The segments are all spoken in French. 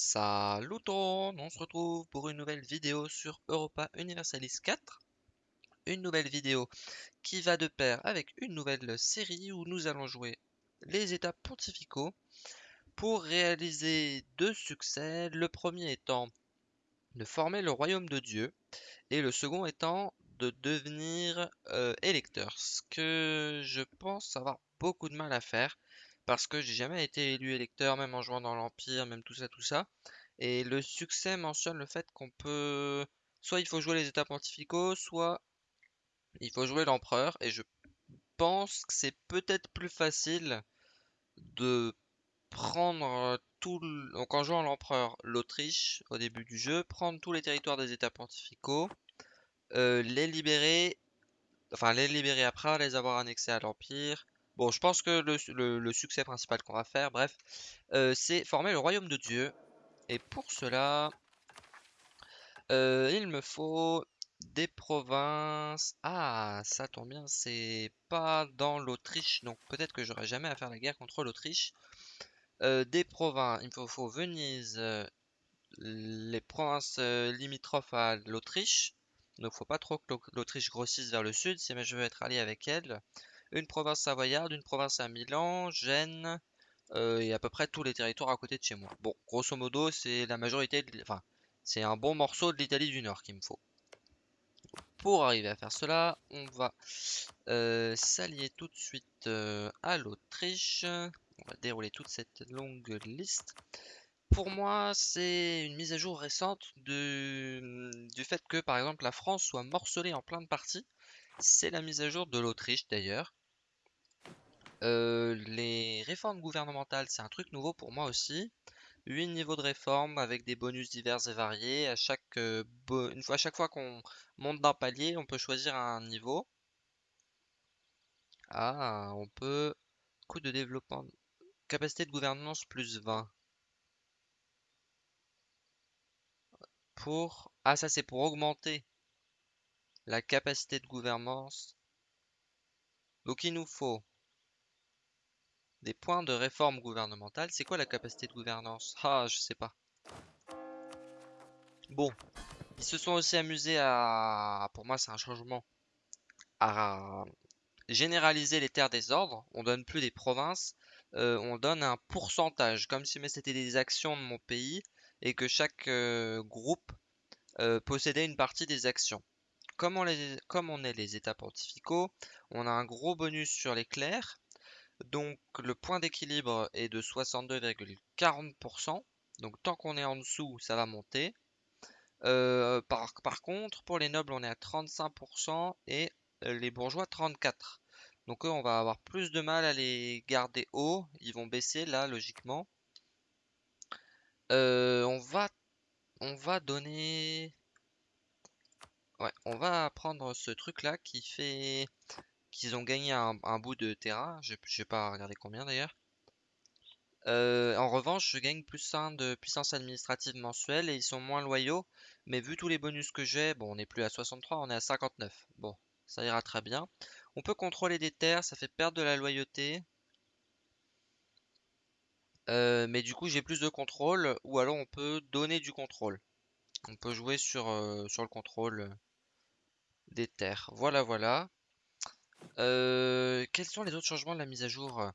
Salut tout on se retrouve pour une nouvelle vidéo sur Europa Universalis 4. Une nouvelle vidéo qui va de pair avec une nouvelle série où nous allons jouer les états pontificaux pour réaliser deux succès. Le premier étant de former le royaume de Dieu et le second étant de devenir euh, électeur. Ce que je pense avoir beaucoup de mal à faire parce que j'ai jamais été élu électeur, même en jouant dans l'Empire, même tout ça, tout ça. Et le succès mentionne le fait qu'on peut... Soit il faut jouer les états pontificaux, soit il faut jouer l'empereur. Et je pense que c'est peut-être plus facile de prendre tout... Donc en jouant l'empereur, l'Autriche, au début du jeu, prendre tous les territoires des états pontificaux, euh, les libérer... Enfin, les libérer après, les avoir annexés à l'Empire, Bon, je pense que le, succès principal qu'on va faire, bref, euh, c'est former le royaume de Dieu. Et pour cela, euh, il me faut des provinces. Ah, ça tombe bien, c'est pas dans l'Autriche, donc peut-être que j'aurai jamais à faire la guerre contre l'Autriche. Euh, des provinces, il me faut, Venise, les provinces limitrophes à l'Autriche. Donc faut pas trop que l'Autriche grossisse vers le sud si je veux être allié avec elle une province savoyarde, une province à Milan, Gênes, euh, et à peu près tous les territoires à côté de chez moi. Bon, grosso modo, c'est la majorité, enfin, c'est un bon morceau de l'Italie du Nord qu'il me faut. Pour arriver à faire cela, on va euh, s'allier tout de suite euh, à l'Autriche. On va dérouler toute cette longue liste. Pour moi, c'est une mise à jour récente du fait que, par exemple, la France soit morcelée en plein de parties. C'est la mise à jour de l'Autriche d'ailleurs. Euh, les réformes gouvernementales, c'est un truc nouveau pour moi aussi. 8 niveaux de réforme avec des bonus divers et variés. À chaque, euh, une fois, à chaque fois qu'on monte d'un palier, on peut choisir un niveau. Ah, on peut... Coût de développement... Capacité de gouvernance plus 20. Pour... Ah, ça c'est pour augmenter la capacité de gouvernance. Donc il nous faut des points de réforme gouvernementale. C'est quoi la capacité de gouvernance? Ah, je sais pas. Bon, ils se sont aussi amusés à, pour moi c'est un changement, à généraliser les terres des ordres. On donne plus des provinces, euh, on donne un pourcentage, comme si c'était des actions de mon pays et que chaque euh, groupe euh, possédait une partie des actions. Comme on, comme on est les états pontificaux, on a un gros bonus sur les clercs donc le point d'équilibre est de 62,40%. Donc tant qu'on est en dessous, ça va monter. Euh, par, contre, pour les nobles, on est à 35% et les bourgeois 34%. Donc eux, on va avoir plus de mal à les garder haut. Ils vont baisser là, logiquement. Euh, on va on va donner ouais on va prendre ce truc là qui fait qu'ils ont gagné un, bout de terrain. Je vais pas regarder combien d'ailleurs. Euh, en revanche, je gagne plus 1 de puissance administrative mensuelle et ils sont moins loyaux. Mais vu tous les bonus que j'ai, bon, on n'est plus à 63, on est à 59. Bon, ça ira très bien. On peut contrôler des terres, ça fait perdre de la loyauté. Euh, mais du coup, j'ai plus de contrôle. Ou alors, on peut donner du contrôle. On peut jouer sur, euh, sur le contrôle des terres. Voilà, voilà. Euh, quels sont les autres changements de la mise à jour?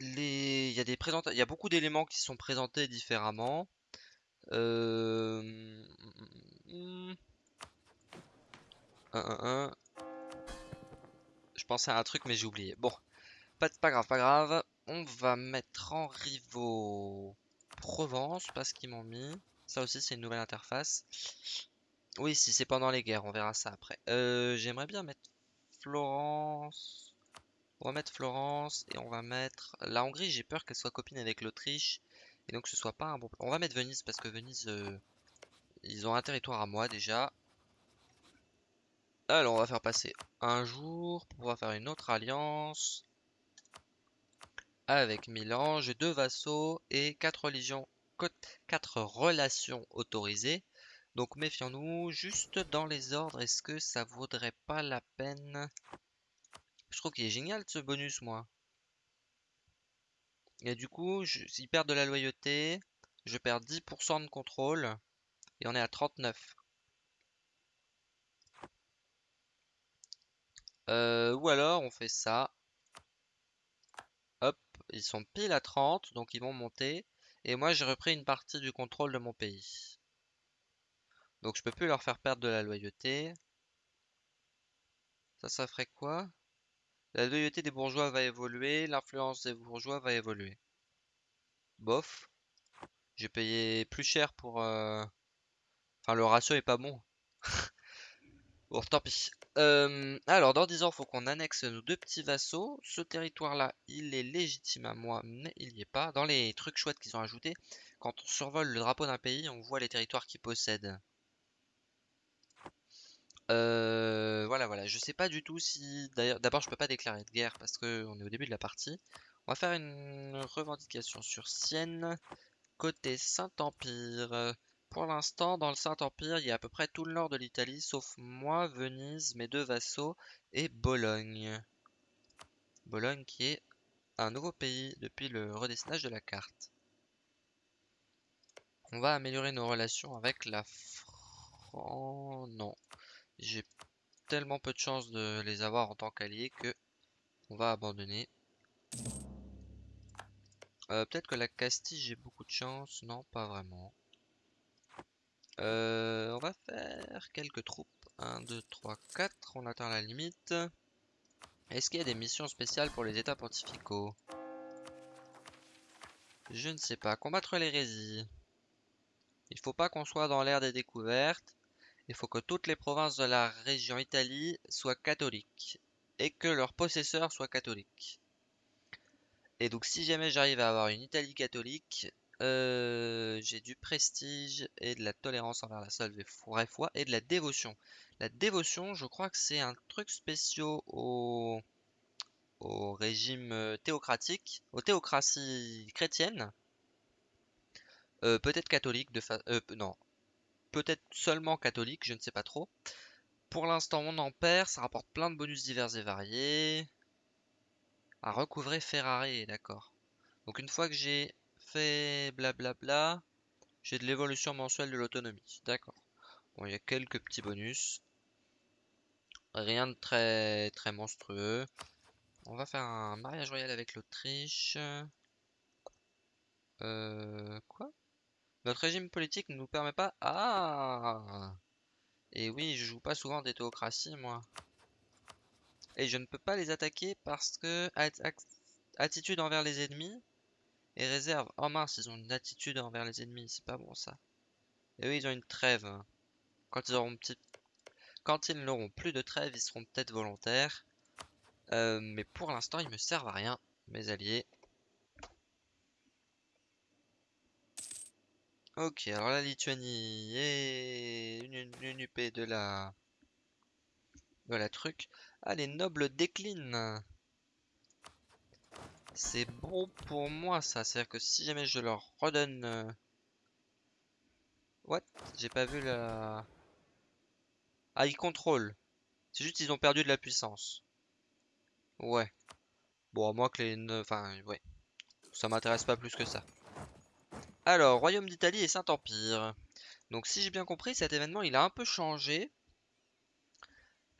Il y a beaucoup d'éléments qui sont présentés différemment. Euh... Je pensais à un truc mais j'ai oublié. Bon, pas, pas grave, pas grave. On va mettre en rivaux Provence parce qu'ils m'ont mis. Ça aussi c'est une nouvelle interface. Oui, si c'est pendant les guerres, on verra ça après. Euh, j'aimerais bien mettre Florence. On va mettre Florence et on va mettre la Hongrie. J'ai peur qu'elle soit copine avec l'Autriche et donc ce soit pas un bon. On va mettre Venise parce que Venise, euh, ils ont un territoire à moi déjà. Alors on va faire passer un jour pour pouvoir faire une autre alliance avec Milan. J'ai deux vassaux et quatre religions, quatre relations autorisées. Donc méfions-nous, juste dans les ordres, est-ce que ça vaudrait pas la peine? Je trouve qu'il est génial ce bonus, moi. Et du coup, ils perdent de la loyauté. je perds 10% de contrôle et on est à 39. Euh, ou alors on fait ça. Hop, ils sont pile à 30, donc ils vont monter. Et moi j'ai repris une partie du contrôle de mon pays. Donc je peux plus leur faire perdre de la loyauté. Ça, ça ferait quoi? La loyauté des bourgeois va évoluer, l'influence des bourgeois va évoluer. Bof. J'ai payé plus cher pour... Euh, enfin, le ratio est pas bon. bon, tant pis. Euh, alors, dans 10 ans, faut qu'on annexe nos deux petits vassaux. Ce territoire-là, il est légitime à moi, mais il n'y est pas. Dans les trucs chouettes qu'ils ont ajoutés, quand on survole le drapeau d'un pays, on voit les territoires qu'il possède. Euh, voilà, voilà. Je sais pas du tout si... D'ailleurs, d'abord, je peux pas déclarer de guerre parce qu'on est au début de la partie. On va faire une revendication sur Sienne, côté Saint-Empire. Pour l'instant, dans le Saint-Empire, il y a à peu près tout le nord de l'Italie, sauf moi, Venise, mes deux vassaux, et Bologne. Bologne qui est un nouveau pays depuis le redessinage de la carte. On va améliorer nos relations avec la France. Non. J'ai tellement peu de chance de les avoir en tant qu'alliés que on va abandonner. Euh, peut-être que la Castille, j'ai beaucoup de chance. Non, pas vraiment. Euh, on va faire quelques troupes. 1, 2, 3, 4. On atteint la limite. Est-ce qu'il y a des missions spéciales pour les états pontificaux? Je ne sais pas. Combattre l'hérésie. Il faut pas qu'on soit dans l'ère des découvertes. Il faut que toutes les provinces de la région Italie soient catholiques. Et que leurs possesseurs soient catholiques. Et donc si jamais j'arrive à avoir une Italie catholique, euh, j'ai du prestige et de la tolérance envers la seule vraie foi et de la dévotion. La dévotion, je crois que c'est un truc spécial au, régime euh, théocratique, aux théocraties chrétiennes. Euh, peut-être catholique, de fa non, peut-être seulement catholique, je ne sais pas trop. Pour l'instant, on en perd, ça rapporte plein de bonus divers et variés. À recouvrer Ferrari, d'accord. Donc une fois que j'ai fait blablabla, j'ai de l'évolution mensuelle de l'autonomie. D'accord. Bon, il y a quelques petits bonus. Rien de très très monstrueux. On va faire un mariage royal avec l'Autriche. Euh, quoi? Notre régime politique ne nous permet pas... Ah Et oui, je joue pas souvent des théocraties, moi. Et je ne peux pas les attaquer parce que attitude envers les ennemis et réserve. Oh mince, ils ont une attitude envers les ennemis, c'est pas bon ça. Et oui, ils ont une trêve. Quand ils auront petit... Quand ils n'auront plus de trêve, ils seront peut-être volontaires. Euh, mais pour l'instant, ils me servent à rien, mes alliés. Ok, alors la Lituanie est une, une UP de la... de la truc. Ah, les nobles déclinent. C'est bon pour moi, ça. C'est-à-dire que si jamais je leur redonne... Euh, What? J'ai pas vu la... Ah, ils contrôlent. C'est juste qu'ils ont perdu de la puissance. Ouais. Bon, à moins que les... Enfin, ouais. Ça m'intéresse pas plus que ça. Alors, Royaume d'Italie et Saint-Empire. Donc, si j'ai bien compris, cet événement, il a un peu changé.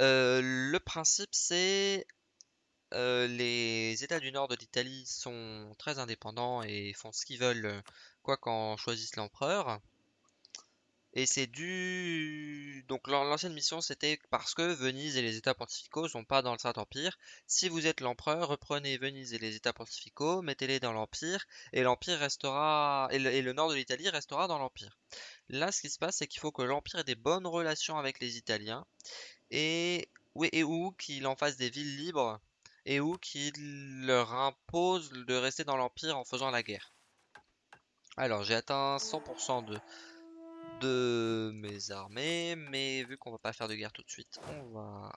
Euh, le principe, c'est euh, les États du nord de l'Italie sont très indépendants et font ce qu'ils veulent, quoi qu'en choisisse l'empereur. Et c'est dû... Donc l'ancienne mission c'était parce que Venise et les États pontificaux sont pas dans le Saint-Empire. Si vous êtes l'empereur, reprenez Venise et les États pontificaux, mettez-les dans l'Empire, et l'Empire restera... Et le, nord de l'Italie restera dans l'Empire. Là ce qui se passe c'est qu'il faut que l'Empire ait des bonnes relations avec les Italiens, et, et où qu'il en fasse des villes libres et où qu'il leur impose de rester dans l'Empire en faisant la guerre. Alors j'ai atteint 100% de, de mes armées, mais vu qu'on va pas faire de guerre tout de suite, on va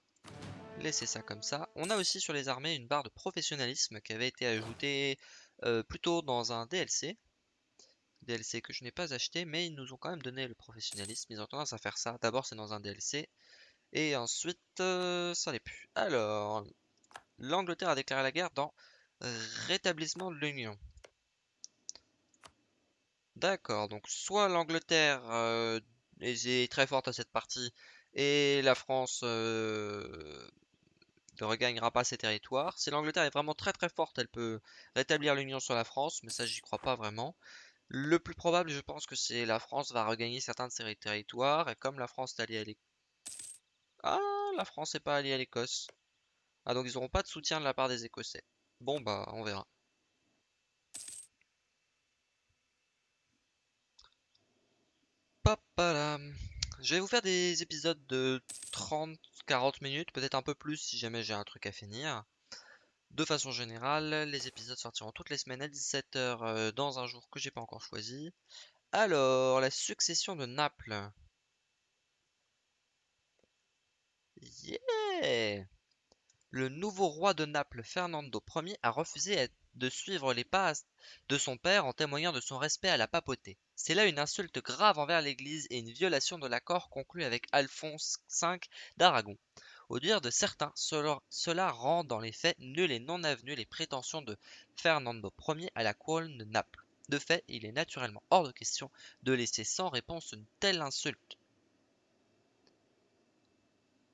laisser ça comme ça. On a aussi sur les armées une barre de professionnalisme qui avait été ajoutée euh, plutôt dans un DLC. DLC que je n'ai pas acheté, mais ils nous ont quand même donné le professionnalisme. Ils ont tendance à faire ça. D'abord c'est dans un DLC, et ensuite, euh, ça n'est plus. Alors, l'Angleterre a déclaré la guerre dans Rétablissement de l'Union. D'accord, donc soit l'Angleterre est très forte à cette partie et la France ne regagnera pas ses territoires. Si l'Angleterre est vraiment très très forte, elle peut rétablir l'union sur la France, mais ça j'y crois pas vraiment. Le plus probable, je pense que c'est la France va regagner certains de ses territoires, et comme la France est alliée à l'Écosse... Ah, la France n'est pas alliée à l'Écosse. Ah, donc ils n'auront pas de soutien de la part des Écossais. Bon, bah, on verra. Je vais vous faire des épisodes de 30-40 minutes, peut-être un peu plus si jamais j'ai un truc à finir. De façon générale, les épisodes sortiront toutes les semaines à 17h euh, dans un jour que j'ai pas encore choisi. Alors, la succession de Naples. Yeah Le nouveau roi de Naples, Fernando Ier, a refusé de suivre les pas de son père en témoignant de son respect à la papauté. C'est là une insulte grave envers l'Église et une violation de l'accord conclu avec Alphonse V d'Aragon. Au dire de certains, cela, rend dans les faits nul et non avenu les prétentions de Fernando Ier à la couronne de Naples. De fait, il est naturellement hors de question de laisser sans réponse une telle insulte.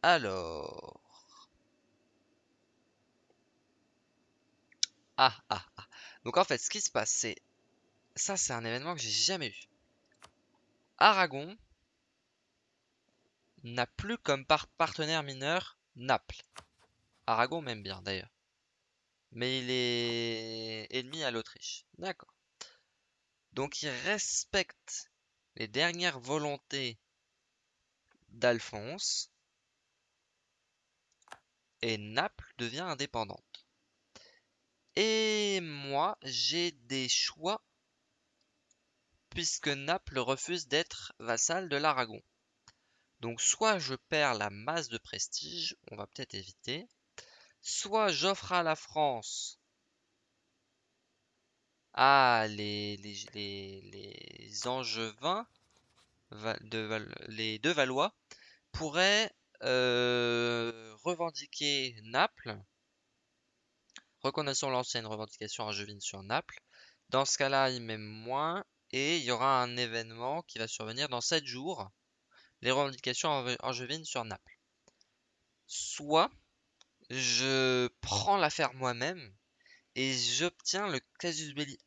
Alors... Ah, ah, ah. Donc en fait, ce qui se passe, c'est... Ça, c'est un événement que j'ai jamais vu. Aragon n'a plus comme partenaire mineur Naples. Aragon m'aime bien d'ailleurs. Mais il est ennemi à l'Autriche. D'accord. Donc il respecte les dernières volontés d'Alphonse. Et Naples devient indépendante. Et moi, j'ai des choix puisque Naples refuse d'être vassal de l'Aragon. Donc soit je perds la masse de prestige, on va peut-être éviter, soit j'offre à la France ah, les, les, angevins, les deux Valois, pourraient euh, revendiquer Naples, reconnaissons l'ancienne revendication angevine sur Naples. Dans ce cas-là, il m'aime moins, et il y aura un événement qui va survenir dans 7 jours, les revendications angevines sur Naples. Soit je prends l'affaire moi-même et j'obtiens le casus belli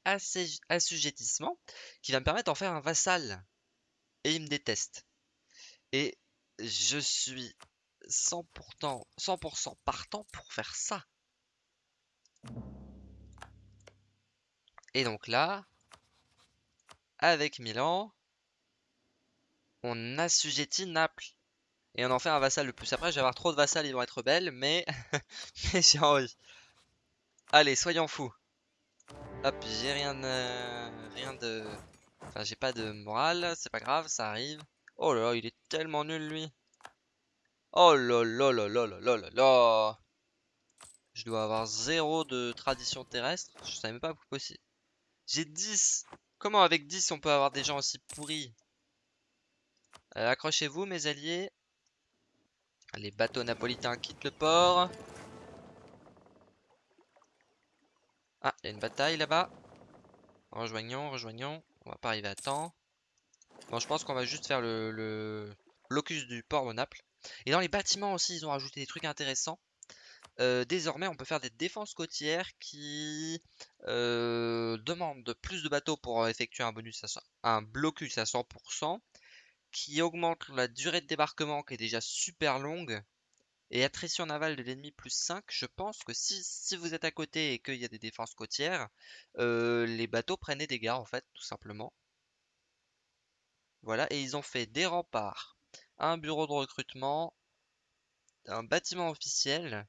assujettissement qui va me permettre d'en faire un vassal. Et il me déteste. Et je suis 100%, 100 partant pour faire ça. Et donc là, avec Milan, on assujettit Naples. Et on en fait un vassal le plus. Après, je vais avoir trop de vassals, ils vont être belles, mais, mais j'ai envie. Allez, soyons fous. Hop, j'ai rien de... Rien de... Enfin, j'ai pas de morale, c'est pas grave, ça arrive. Oh là là, il est tellement nul, lui. Oh là là là là là là là Je dois avoir zéro de tradition terrestre. Je savais même pas possible. J'ai 10 Comment avec 10 on peut avoir des gens aussi pourris? Euh, Accrochez-vous mes alliés. Les bateaux napolitains quittent le port. Ah, il y a une bataille là-bas. Rejoignons, rejoignons. On va pas arriver à temps. Bon, je pense qu'on va juste faire le, le locus du port de Naples. Et dans les bâtiments aussi, ils ont rajouté des trucs intéressants. Euh, désormais, on peut faire des défenses côtières qui euh, demandent plus de bateaux pour effectuer un bonus à un blocus à 100%, qui augmente la durée de débarquement qui est déjà super longue, et attrition navale de l'ennemi plus 5. Je pense que si, vous êtes à côté et qu'il y a des défenses côtières, euh, les bateaux prennent des dégâts en fait, tout simplement. Voilà, et ils ont fait des remparts, un bureau de recrutement, un bâtiment officiel,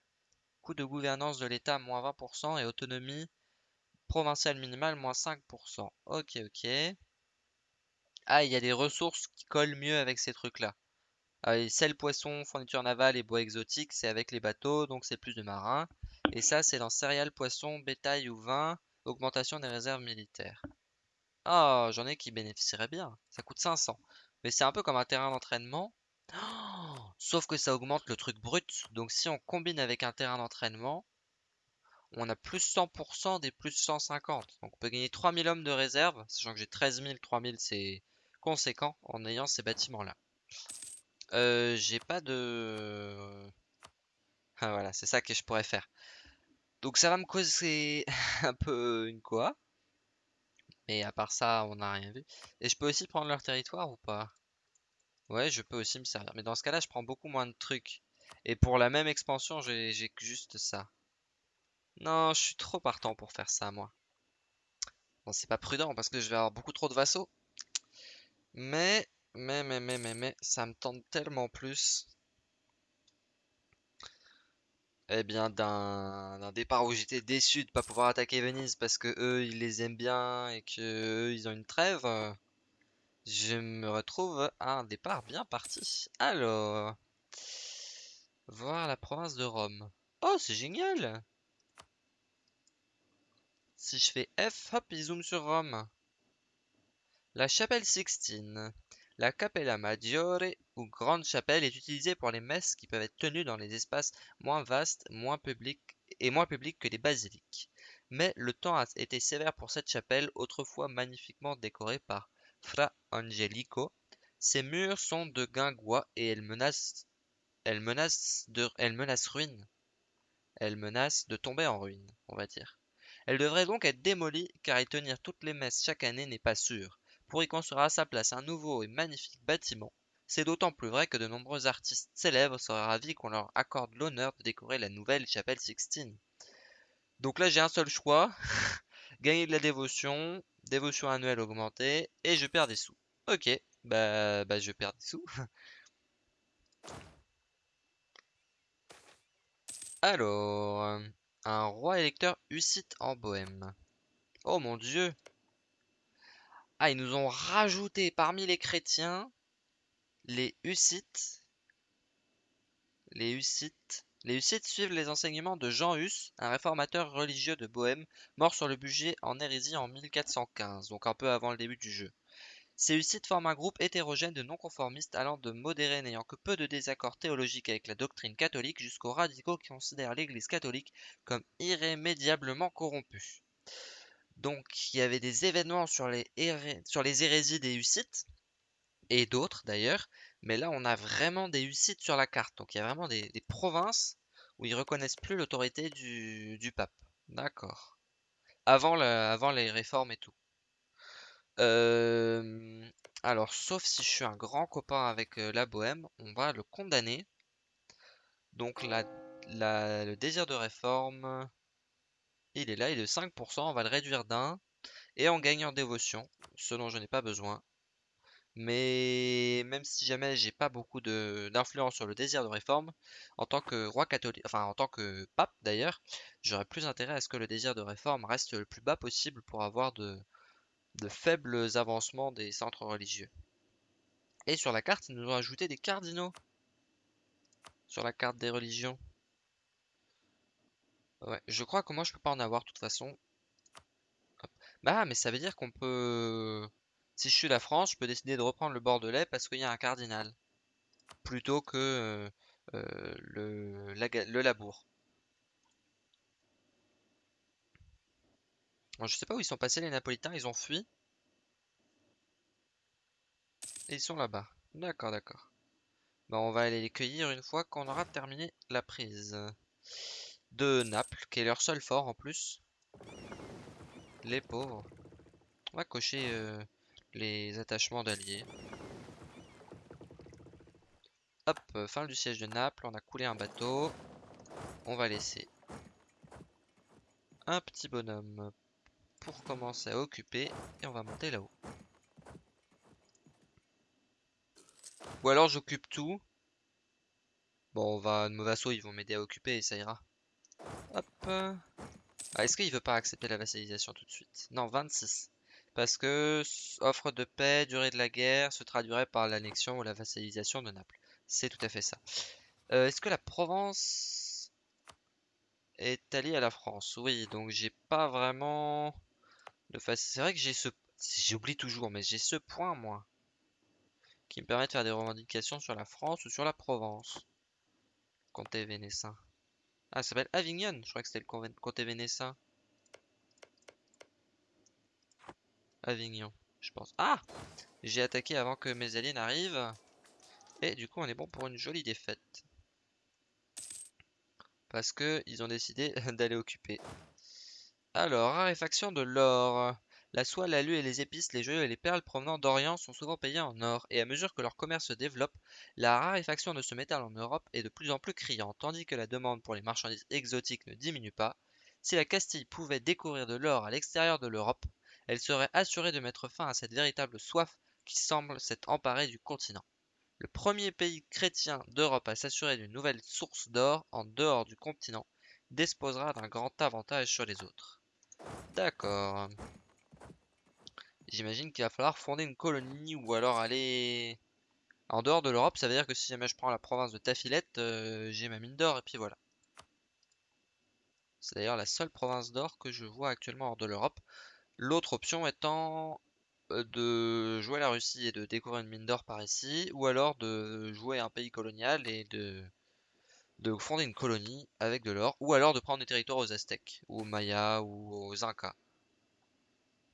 coût de gouvernance de l'État moins 20% et autonomie provinciale minimale moins 5%. Ok, ok. Ah, il y a des ressources qui collent mieux avec ces trucs-là. Ah, sel, poisson, fourniture navale et bois exotique, c'est avec les bateaux, donc c'est plus de marins. Et ça, c'est dans céréales, poissons, bétail ou vin, augmentation des réserves militaires. Ah, j'en ai qui bénéficieraient bien. Ça coûte 500. Mais c'est un peu comme un terrain d'entraînement. Sauf que ça augmente le truc brut. Donc si on combine avec un terrain d'entraînement, on a plus 100% des plus 150. Donc on peut gagner 3000 hommes de réserve, sachant que j'ai 13 000, 3000 c'est conséquent en ayant ces bâtiments-là. Euh, j'ai pas de... Ah, voilà, c'est ça que je pourrais faire. Donc ça va me causer un peu une quoi. Mais à part ça, on n'a rien vu. Et je peux aussi prendre leur territoire ou pas? Ouais, je peux aussi me servir. Mais dans ce cas-là, je prends beaucoup moins de trucs. Et pour la même expansion, j'ai juste ça. Non, je suis trop partant pour faire ça, moi. Bon, c'est pas prudent parce que je vais avoir beaucoup trop de vassaux. Mais, mais, mais, mais, mais, mais, ça me tente tellement plus. Eh bien, d'un départ où j'étais déçu de pas pouvoir attaquer Venise parce que eux, ils les aiment bien et que eux, ils ont une trêve. Je me retrouve à un départ bien parti. Alors, voir la province de Rome. Oh, c'est génial Si je fais F, hop, il zoome sur Rome. La chapelle Sixtine. La Capella Maggiore, ou grande chapelle, est utilisée pour les messes qui peuvent être tenues dans les espaces moins vastes moins publics, et moins publics que les basiliques. Mais le temps a été sévère pour cette chapelle, autrefois magnifiquement décorée par Fra Angelico. Ses murs sont de guingois et elle menace, de tomber en ruine, on va dire. Elle devrait donc être démolie car y tenir toutes les messes chaque année n'est pas sûr pour y construire à sa place un nouveau et magnifique bâtiment. C'est d'autant plus vrai que de nombreux artistes célèbres seraient ravis qu'on leur accorde l'honneur de décorer la nouvelle chapelle Sixtine. Donc là j'ai un seul choix, gagner de la dévotion, dévotion annuelle augmentée, et je perds des sous. Ok, bah, bah je perds des sous. Alors, un roi électeur Hussite en Bohème. Oh mon dieu, ah, ils nous ont rajouté parmi les chrétiens les Hussites. Les Hussites. Les Hussites suivent les enseignements de Jean Hus, un réformateur religieux de Bohême, mort sur le budget en hérésie en 1415, donc un peu avant le début du jeu. Ces Hussites forment un groupe hétérogène de non-conformistes allant de modérés n'ayant que peu de désaccords théologiques avec la doctrine catholique jusqu'aux radicaux qui considèrent l'Église catholique comme irrémédiablement corrompue. Donc il y avait des événements sur les, sur les hérésies des Hussites, et d'autres d'ailleurs, mais là on a vraiment des Hussites sur la carte, donc il y a vraiment des, provinces où ils reconnaissent plus l'autorité du, pape. D'accord. Avant, les réformes et tout. Alors, sauf si je suis un grand copain avec euh, la Bohème, on va le condamner. Donc la, le désir de réforme, il est là, il est de 5%, on va le réduire d'un. Et en gagnant dévotion, ce dont je n'ai pas besoin. Mais même si jamais j'ai pas beaucoup d'influence sur le désir de réforme, en tant que roi catholique, enfin en tant que pape d'ailleurs, j'aurais plus intérêt à ce que le désir de réforme reste le plus bas possible pour avoir de, de faibles avancements des centres religieux. Et sur la carte, ils nous ont ajouté des cardinaux. Sur la carte des religions. Ouais, je crois que moi je peux pas en avoir de toute façon. Bah, mais ça veut dire qu'on peut... Si je suis la France, je peux décider de reprendre le Bordelais parce qu'il y a un cardinal. Plutôt que euh, euh, le, Labour. Bon, je sais pas où ils sont passés les Napolitains, ils ont fui. Et ils sont là-bas. D'accord, d'accord. Bah, on va aller les cueillir une fois qu'on aura terminé la prise de Naples, qui est leur seul fort en plus. Les pauvres. On va cocher euh, les attachements d'alliés. Hop, euh, fin du siège de Naples, on a coulé un bateau. On va laisser un petit bonhomme pour commencer à occuper et on va monter là-haut. Ou alors j'occupe tout. Bon, on va, nos vassaux ils vont m'aider à occuper et ça ira. Hop. Ah, Est-ce qu'il veut pas accepter la vassalisation tout de suite? Non, 26. Parce que offre de paix, durée de la guerre, se traduirait par l'annexion ou la vassalisation de Naples. C'est tout à fait ça. Euh, est-ce que la Provence est alliée à la France? Oui, donc j'ai pas vraiment de C'est vrai que j'ai ce... J'oublie toujours, mais j'ai ce point, moi, qui me permet de faire des revendications sur la France ou sur la Provence. Comté vénessin. Ah, ça s'appelle Avignon. Je crois que c'était le comté vénécin. Avignon, je pense. Ah J'ai attaqué avant que mes alliés n'arrivent. Et du coup, on est bon pour une jolie défaite. Parce que ils ont décidé d'aller occuper. Alors, raréfaction de l'or. La soie, l'alu et les épices, les joyaux et les perles provenant d'Orient sont souvent payés en or, et à mesure que leur commerce se développe, la raréfaction de ce métal en Europe est de plus en plus criante, tandis que la demande pour les marchandises exotiques ne diminue pas. Si la Castille pouvait découvrir de l'or à l'extérieur de l'Europe, elle serait assurée de mettre fin à cette véritable soif qui semble s'être emparée du continent. Le premier pays chrétien d'Europe à s'assurer d'une nouvelle source d'or en dehors du continent disposera d'un grand avantage sur les autres. D'accord. J'imagine qu'il va falloir fonder une colonie ou alors aller en dehors de l'Europe. Ça veut dire que si jamais je prends la province de Tafilette, euh, j'ai ma mine d'or et puis voilà. C'est d'ailleurs la seule province d'or que je vois actuellement hors de l'Europe. L'autre option étant euh, de jouer la Russie et de découvrir une mine d'or par ici, ou alors de jouer un pays colonial et de, de fonder une colonie avec de l'or, ou alors de prendre des territoires aux Aztèques, aux Mayas, ou aux Incas.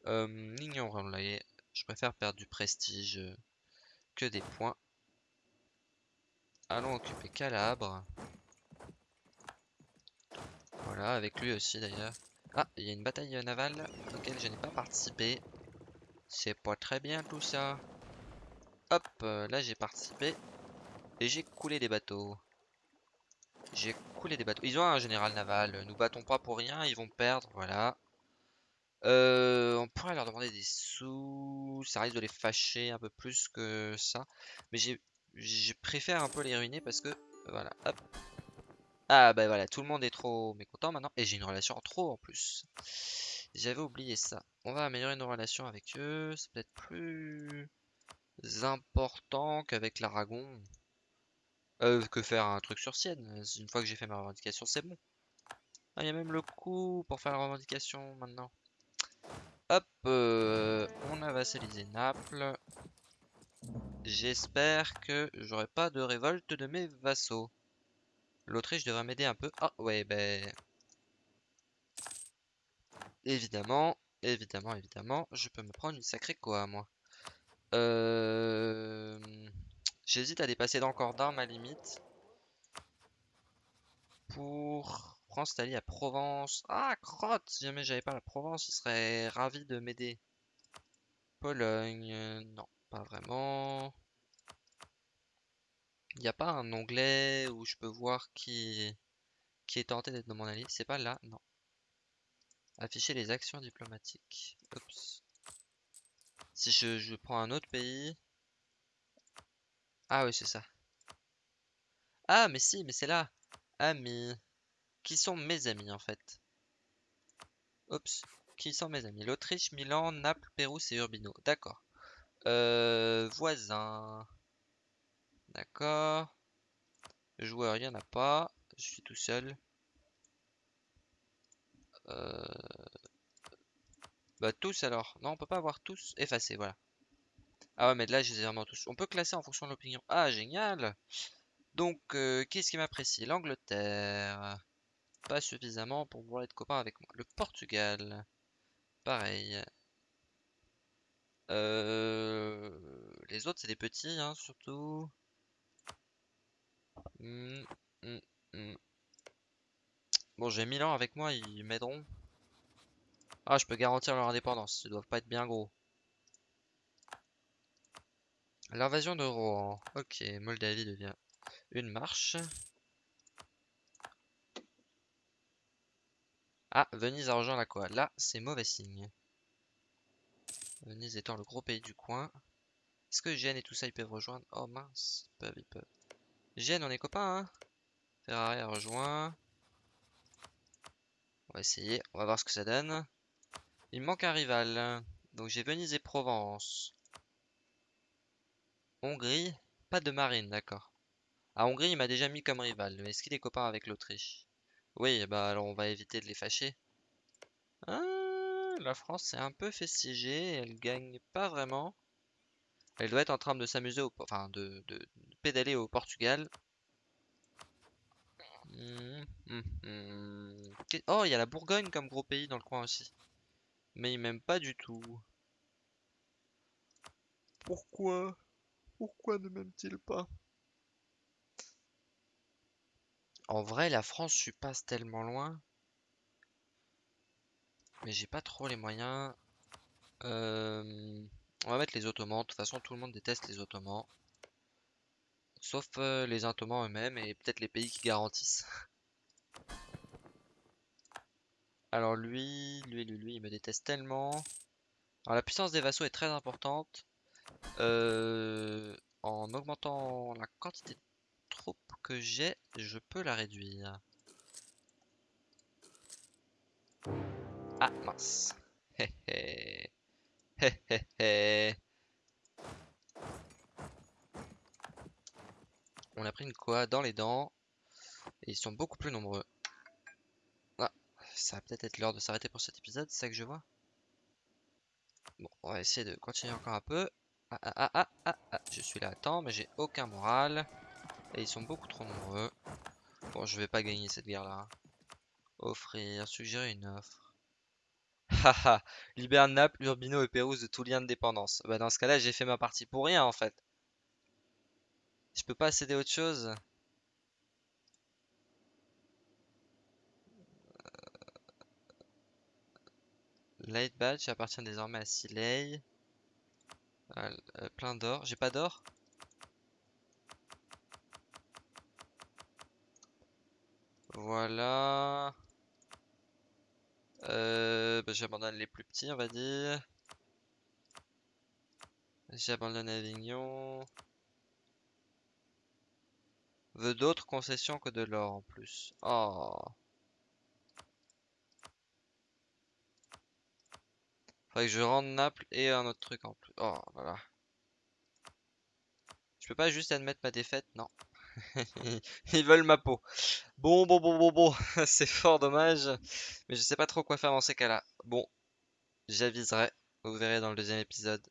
Euh, je préfère perdre du prestige que des points. Allons occuper Calabre. Voilà, avec lui aussi d'ailleurs. Ah, il y a une bataille navale auquel je n'ai pas participé. C'est pas très bien tout ça. Hop, euh, là j'ai participé. Et j'ai coulé des bateaux. J'ai coulé des bateaux. Ils ont un général naval. Nous battons pas pour rien. Ils vont perdre. Voilà. Euh, on pourrait leur demander des sous. Ça risque de les fâcher un peu plus que ça. Mais j'ai, je préfère un peu les ruiner parce que... Voilà. Hop. Ah bah voilà, tout le monde est trop mécontent maintenant. Et j'ai une relation en trop en plus. J'avais oublié ça. On va améliorer nos relations avec eux. C'est peut-être plus important qu'avec l'Aragon. Euh, que faire un truc sur Sienne. Une fois que j'ai fait ma revendication, c'est bon. Ah, il y a même le coup pour faire la revendication maintenant. Hop, euh, on a vassalisé Naples. J'espère que j'aurai pas de révolte de mes vassaux. L'Autriche devrait m'aider un peu. Ah ouais, ben... Évidemment, évidemment, évidemment, je peux me prendre une sacrée quoi, moi. Euh... J'hésite à dépasser d'encore d'un ma limite. Pour France, Italie à Provence. Ah, crotte Si jamais j'avais pas la Provence, il serait ravi de m'aider. Pologne, non, pas vraiment. Il n'y a pas un onglet où je peux voir qui, est tenté d'être dans mon allié. C'est pas là, non. Afficher les actions diplomatiques. Oups. Si je, je prends un autre pays. Ah oui, c'est ça. Ah, mais si, mais c'est là. Amis. Qui sont mes amis, en fait? Oups. Qui sont mes amis? L'Autriche, Milan, Naples, Pérouse et Urbino. D'accord. Euh, voisin. D'accord. Joueur, il n'y en a pas. Je suis tout seul. Euh... Bah tous alors. Non, on peut pas avoir tous. Effacés, voilà. Ah ouais, mais là, je les ai vraiment tous. On peut classer en fonction de l'opinion. Ah, génial Donc, euh, qu'est-ce qui m'apprécie? L'Angleterre. Pas suffisamment pour pouvoir être copain avec moi. Le Portugal. Pareil. Euh, les autres, c'est des petits, hein, surtout. Hmm, hmm, hmm. Bon, j'ai Milan avec moi, ils m'aideront. Ah, je peux garantir leur indépendance, ils doivent pas être bien gros. L'invasion de Rohan. Ok, Moldavie devient une marche. Ah, Venise a rejoint la quoi Là, c'est mauvais signe. Venise étant le gros pays du coin. Est-ce que Gênes et tout ça, ils peuvent rejoindre? Oh mince, ils peuvent, ils peuvent. Gênes, on est copains, hein Ferrari a rejoint. On va essayer, on va voir ce que ça donne. Il manque un rival. Donc j'ai Venise et Provence. Hongrie, pas de marine, d'accord. Ah, Hongrie, il m'a déjà mis comme rival. Mais est-ce qu'il est copain avec l'Autriche? Oui, bah alors on va éviter de les fâcher. Ah, la France s'est un peu siéger. Elle gagne pas vraiment. Elle doit être en train de s'amuser, enfin de, pédaler au Portugal. Hum, hum. Qu'est- Oh, il y a la Bourgogne comme gros pays dans le coin aussi. Mais il m'aime pas du tout. Pourquoi? Pourquoi ne m'aime-t-il pas? En vrai, la France, je suis pas tellement loin. Mais j'ai pas trop les moyens. Euh, On va mettre les Ottomans. De toute façon, tout le monde déteste les Ottomans. Sauf euh, les Ottomans eux-mêmes et peut-être les pays qui garantissent. Alors lui, lui, lui, lui, il me déteste tellement. Alors la puissance des vassaux est très importante. Euh, en augmentant la quantité de troupes que j'ai, je peux la réduire. Ah mince. Hé hé. Hé hé hé. On a pris une quoi dans les dents. Et ils sont beaucoup plus nombreux. Ah, ça va peut-être être l'heure de s'arrêter pour cet épisode, c'est ça que je vois. Bon, on va essayer de continuer encore un peu. Ah ah ah ah ah, ah. je suis là à temps, mais j'ai aucun moral. Et ils sont beaucoup trop nombreux. Bon, je vais pas gagner cette guerre-là. Offrir, suggérer une offre. Haha, libère Naples, Urbino et Pérouse de tout lien de dépendance. Bah dans ce cas-là, j'ai fait ma partie pour rien en fait. Je peux pas céder autre chose. Light Badge appartient désormais à Silei. Euh, euh, plein d'or. J'ai pas d'or? Voilà. Euh, bah, J'abandonne les plus petits, on va dire. J'abandonne Avignon. Veut d'autres concessions que de l'or en plus. Oh. Faudrait que je rende Naples et un autre truc en plus. Oh voilà. Je peux pas juste admettre ma défaite, non. Ils veulent ma peau. Bon, bon, bon, bon, bon. C'est fort dommage. Mais je sais pas trop quoi faire dans ces cas-là. Bon, j'aviserai. Vous verrez dans le deuxième épisode.